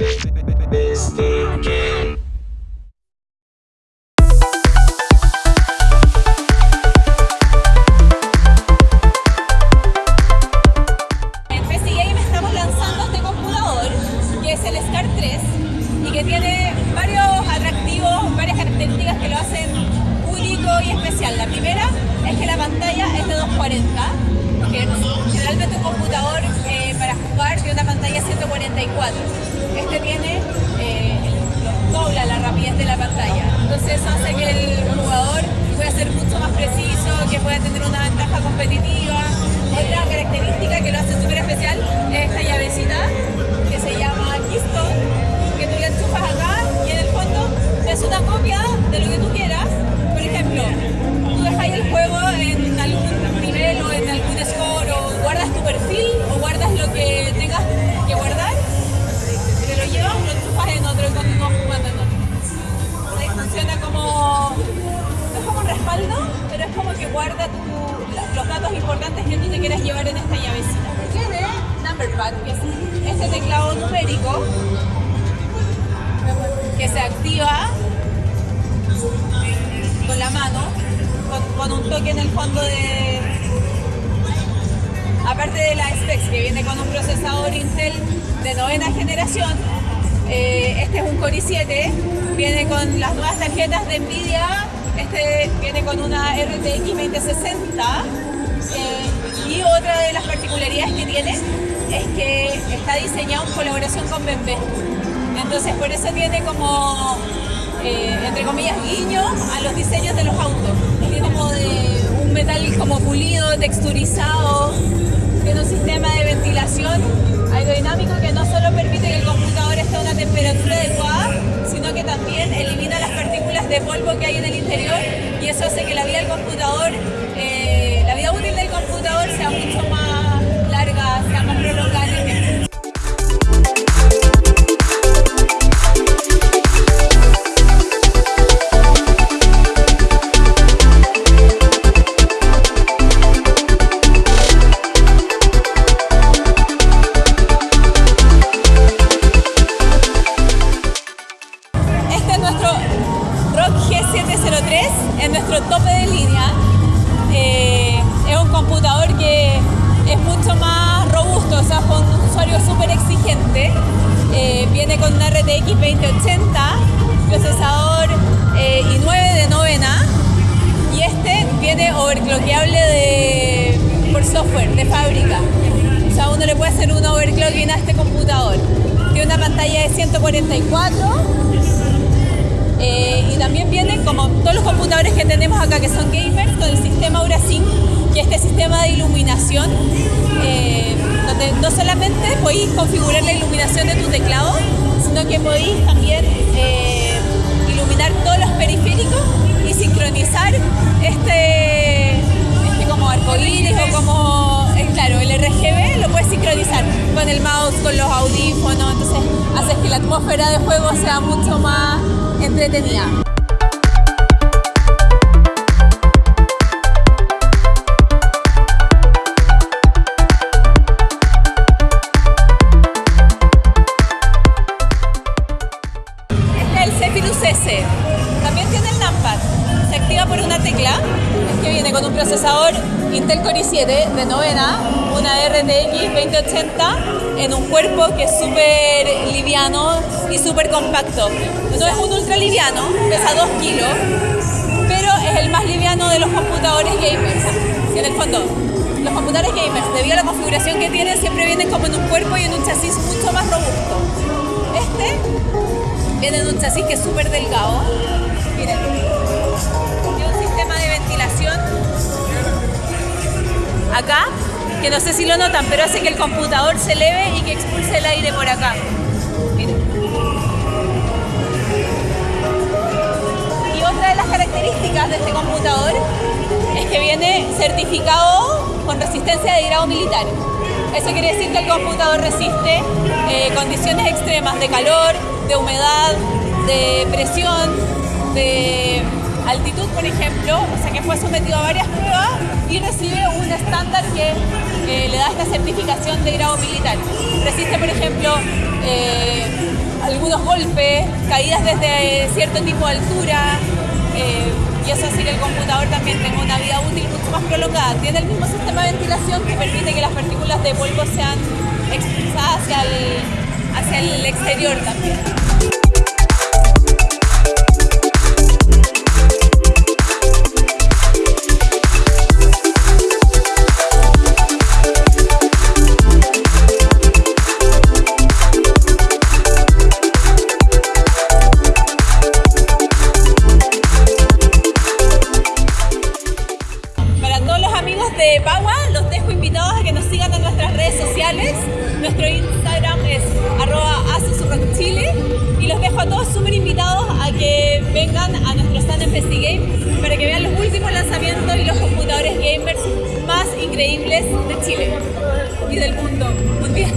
Computador que es el SCAR 3 y que tiene varios atractivos, varias características que lo hacen único y especial. La primera es que la pantalla es de 240, que generalmente un computador eh, para jugar tiene una pantalla 144. Este tiene eh, dobla la rapidez de la pantalla. Entonces eso hace que el jugador pueda ser mucho más preciso, que pueda tener una ventaja competitiva. Otra característica que lo hace súper especial es esta llavecita tu- la- los datos importantes que tú te quieras llevar en esta llavecita. Tiene Number Pad, que es este teclado numérico que se activa con la mano, con, con un toque en el fondo de, aparte de la specs que viene con un procesador Intel de novena generación, eh, este es un Core i7, viene con las nuevas tarjetas de Nvidia, este viene con una RTX 2060 eh, y otra de las particularidades que tiene es que está diseñado en colaboración con BMW. Entonces por eso tiene como, eh, entre comillas, guiño a los diseños de los autos. Tiene como un metal como pulido, texturizado, tiene un sistema de ventilación aerodinámico que no solo permite que el computador esté a una temperatura adecuada, también elimina las partículas de polvo que hay en el interior y eso hace que la vida del computador, eh, la vida útil del computador sea mucho más viene overclockeable de, por software, de fábrica. O sea, uno le puede hacer un overclocking a este computador. Tiene una pantalla de 144 eh, y también vienen como todos los computadores que tenemos acá que son gamers con el sistema AuraSync, que es este sistema de iluminación, eh, donde no solamente podéis configurar la iluminación de tu teclado, sino que podéis también eh, iluminar todos los periféricos sincronizar este, este como arcoíris o como, claro, el RGB lo puedes sincronizar con el mouse, con los audífonos, entonces haces que la atmósfera de juego sea mucho más entretenida. Con un procesador Intel Core i7 de novena, una RTX 2080 en un cuerpo que es súper liviano y súper compacto. No es un ultra liviano, pesa 2 kilos, pero es el más liviano de los computadores gamers. En el fondo, los computadores gamers, debido a la configuración que tienen, siempre vienen como en un cuerpo y en un chasis mucho más robusto. Este viene en un chasis que es súper delgado. Miren, acá, que no sé si lo notan, pero hace que el computador se eleve y que expulse el aire por acá. Y otra de las características de este computador es que viene certificado con resistencia de grado militar. Eso quiere decir que el computador resiste eh, condiciones extremas de calor, de humedad, de presión, de altitud, por ejemplo, o sea que fue sometido a varias pruebas y recibe un estándar que eh, le da esta certificación de grado militar. Resiste, por ejemplo, eh, algunos golpes, caídas desde cierto tipo de altura, eh, y eso hace que el computador también tenga una vida útil mucho más prolongada. Tiene el mismo sistema de ventilación que permite que las partículas de polvo sean expulsadas hacia el, hacia el exterior también. De Pagua, los dejo invitados a que nos sigan en nuestras redes sociales. Nuestro Instagram es arroba Chile y los dejo a todos súper invitados a que vengan a nuestro stand en FestiGame para que vean los últimos lanzamientos y los computadores gamers más increíbles de Chile y del mundo mundial.